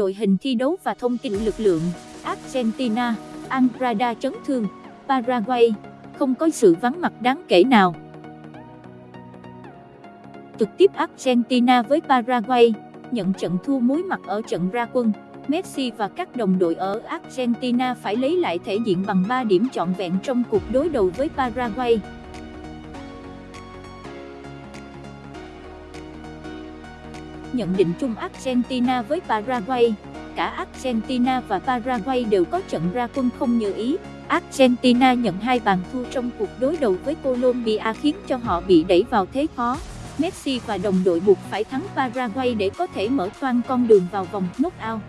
đội hình thi đấu và thông tin lực lượng, Argentina, Andrada chấn thương, Paraguay, không có sự vắng mặt đáng kể nào. Trực tiếp Argentina với Paraguay, nhận trận thua muối mặt ở trận ra quân. Messi và các đồng đội ở Argentina phải lấy lại thể diện bằng 3 điểm trọn vẹn trong cuộc đối đầu với Paraguay. Nhận định chung Argentina với Paraguay, cả Argentina và Paraguay đều có trận ra quân không như ý. Argentina nhận hai bàn thua trong cuộc đối đầu với Colombia khiến cho họ bị đẩy vào thế khó. Messi và đồng đội buộc phải thắng Paraguay để có thể mở toan con đường vào vòng knockout.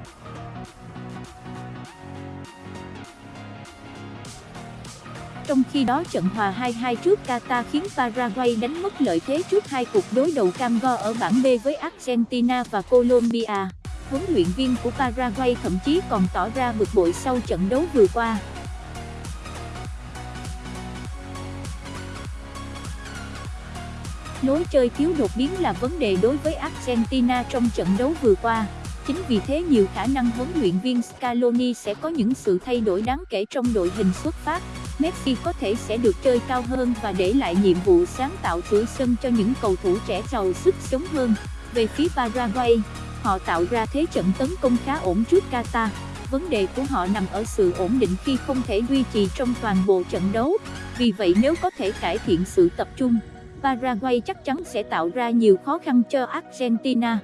Trong khi đó trận hòa 2-2 trước Qatar khiến Paraguay đánh mất lợi thế trước hai cuộc đối đầu cam go ở bảng B với Argentina và Colombia. Huấn luyện viên của Paraguay thậm chí còn tỏ ra bực bội sau trận đấu vừa qua. Lối chơi thiếu đột biến là vấn đề đối với Argentina trong trận đấu vừa qua. Chính vì thế nhiều khả năng huấn luyện viên Scaloni sẽ có những sự thay đổi đáng kể trong đội hình xuất phát. Messi có thể sẽ được chơi cao hơn và để lại nhiệm vụ sáng tạo cửa sân cho những cầu thủ trẻ giàu sức sống hơn. Về phía Paraguay, họ tạo ra thế trận tấn công khá ổn trước Qatar. Vấn đề của họ nằm ở sự ổn định khi không thể duy trì trong toàn bộ trận đấu. Vì vậy nếu có thể cải thiện sự tập trung, Paraguay chắc chắn sẽ tạo ra nhiều khó khăn cho Argentina.